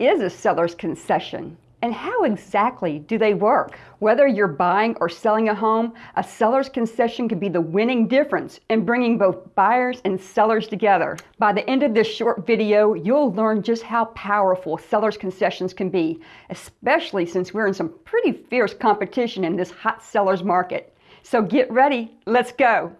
is a seller's concession? And how exactly do they work? Whether you're buying or selling a home, a seller's concession could be the winning difference in bringing both buyers and sellers together. By the end of this short video, you'll learn just how powerful seller's concessions can be, especially since we're in some pretty fierce competition in this hot seller's market. So get ready, let's go.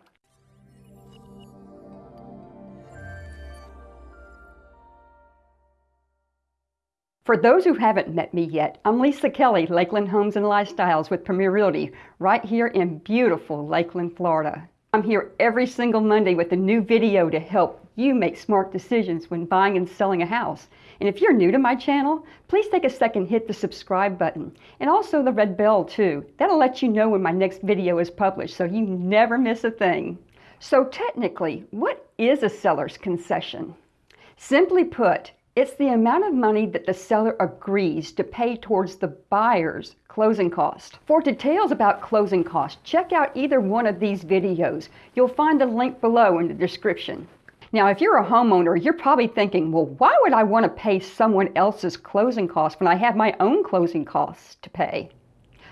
For those who haven't met me yet, I'm Lisa Kelly, Lakeland Homes and Lifestyles with Premier Realty, right here in beautiful Lakeland, Florida. I'm here every single Monday with a new video to help you make smart decisions when buying and selling a house. And if you're new to my channel, please take a second hit the subscribe button and also the red bell too. That'll let you know when my next video is published so you never miss a thing. So technically, what is a seller's concession? Simply put, it's the amount of money that the seller agrees to pay towards the buyer's closing cost. For details about closing costs, check out either one of these videos. You'll find the link below in the description. Now, if you're a homeowner, you're probably thinking, well, why would I want to pay someone else's closing costs when I have my own closing costs to pay?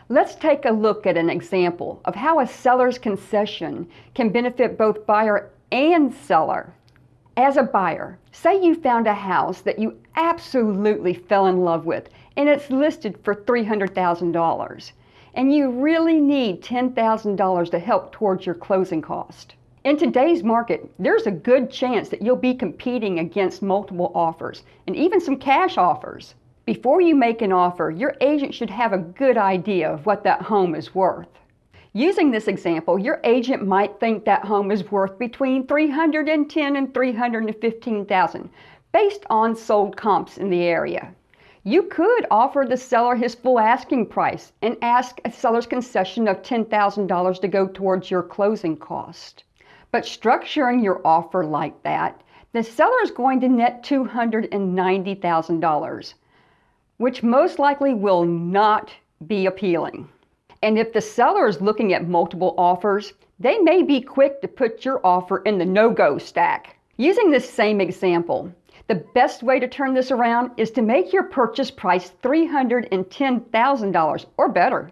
Let's take a look at an example of how a seller's concession can benefit both buyer and seller. As a buyer, say you found a house that you absolutely fell in love with and it's listed for $300,000 and you really need $10,000 to help towards your closing cost. In today's market, there's a good chance that you'll be competing against multiple offers and even some cash offers. Before you make an offer, your agent should have a good idea of what that home is worth. Using this example, your agent might think that home is worth between 310 and 315,000 based on sold comps in the area. You could offer the seller his full asking price and ask a seller's concession of $10,000 to go towards your closing cost. But structuring your offer like that, the seller is going to net $290,000, which most likely will not be appealing. And if the seller is looking at multiple offers, they may be quick to put your offer in the no-go stack. Using this same example, the best way to turn this around is to make your purchase price $310,000 or better,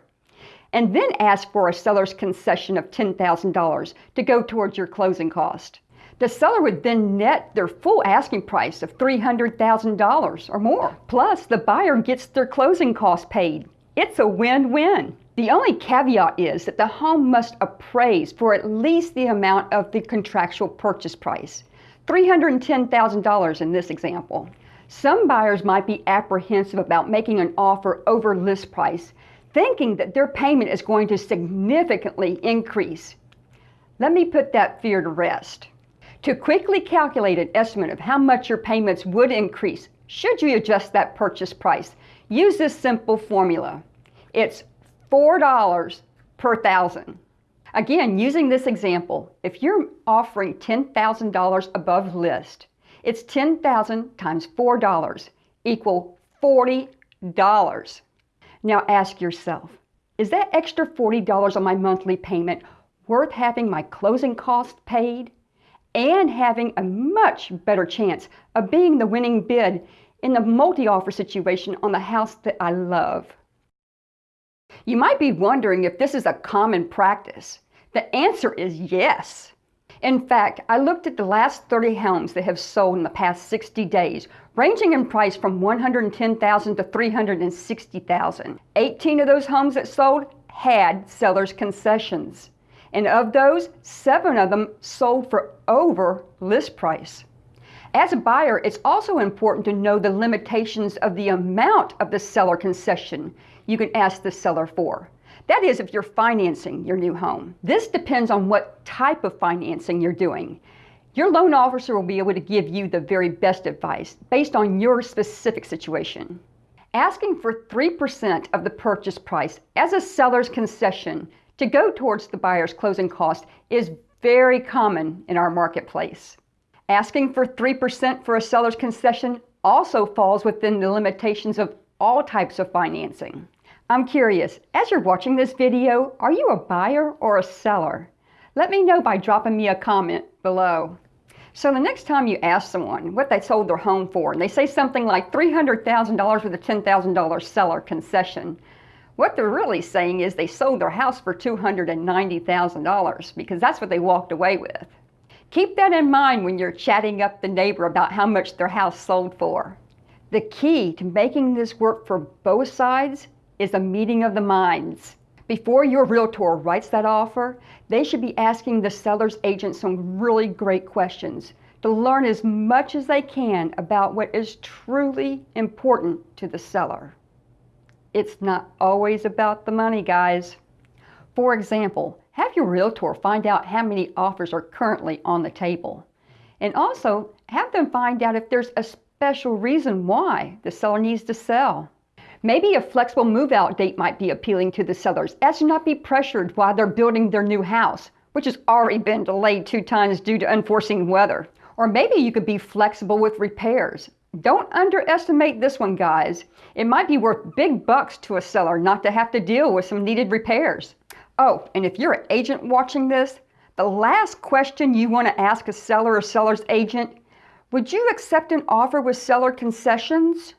and then ask for a seller's concession of $10,000 to go towards your closing cost. The seller would then net their full asking price of $300,000 or more. Plus, the buyer gets their closing costs paid. It's a win-win. The only caveat is that the home must appraise for at least the amount of the contractual purchase price, $310,000 in this example. Some buyers might be apprehensive about making an offer over list price, thinking that their payment is going to significantly increase. Let me put that fear to rest. To quickly calculate an estimate of how much your payments would increase should you adjust that purchase price, use this simple formula. It's $4 per thousand. Again, using this example, if you're offering $10,000 above list, it's 10,000 times $4 equal $40. Now ask yourself, is that extra $40 on my monthly payment worth having my closing costs paid and having a much better chance of being the winning bid in the multi-offer situation on the house that I love? You might be wondering if this is a common practice. The answer is yes. In fact, I looked at the last 30 homes that have sold in the past 60 days, ranging in price from 110,000 to 360,000. 18 of those homes that sold had seller's concessions. And of those, seven of them sold for over list price. As a buyer, it's also important to know the limitations of the amount of the seller concession you can ask the seller for. That is, if you're financing your new home. This depends on what type of financing you're doing. Your loan officer will be able to give you the very best advice based on your specific situation. Asking for 3% of the purchase price as a seller's concession to go towards the buyer's closing cost is very common in our marketplace. Asking for 3% for a seller's concession also falls within the limitations of all types of financing. I'm curious, as you're watching this video, are you a buyer or a seller? Let me know by dropping me a comment below. So the next time you ask someone what they sold their home for, and they say something like $300,000 with a $10,000 seller concession, what they're really saying is they sold their house for $290,000 because that's what they walked away with. Keep that in mind when you're chatting up the neighbor about how much their house sold for. The key to making this work for both sides is a meeting of the minds. Before your realtor writes that offer, they should be asking the seller's agent some really great questions to learn as much as they can about what is truly important to the seller. It's not always about the money, guys. For example, have your realtor find out how many offers are currently on the table. And also, have them find out if there's a special reason why the seller needs to sell. Maybe a flexible move out date might be appealing to the sellers as to not be pressured while they're building their new house, which has already been delayed two times due to unforeseen weather. Or maybe you could be flexible with repairs. Don't underestimate this one, guys. It might be worth big bucks to a seller not to have to deal with some needed repairs. Oh, and if you're an agent watching this, the last question you want to ask a seller or seller's agent would you accept an offer with seller concessions?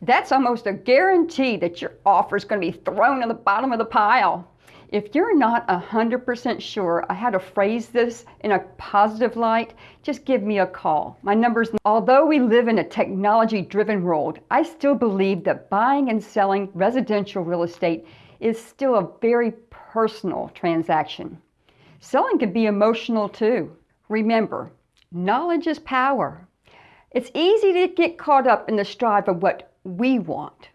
That's almost a guarantee that your offer is going to be thrown in the bottom of the pile. If you're not 100% sure I how to phrase this in a positive light, just give me a call. My number's Although we live in a technology-driven world, I still believe that buying and selling residential real estate is still a very personal transaction. Selling can be emotional too. Remember, knowledge is power. It's easy to get caught up in the strive of what we want.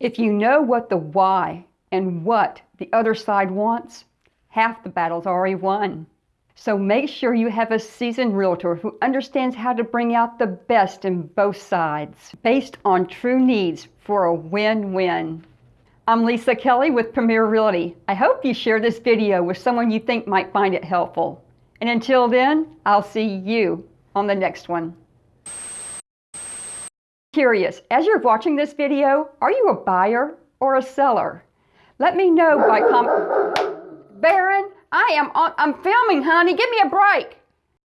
If you know what the why and what the other side wants, half the battle's already won. So make sure you have a seasoned realtor who understands how to bring out the best in both sides based on true needs for a win-win. I'm Lisa Kelly with Premier Realty. I hope you share this video with someone you think might find it helpful. And until then, I'll see you on the next one. Curious, as you're watching this video, are you a buyer or a seller? Let me know by comment. Baron, I am on, I'm filming, honey. Give me a break.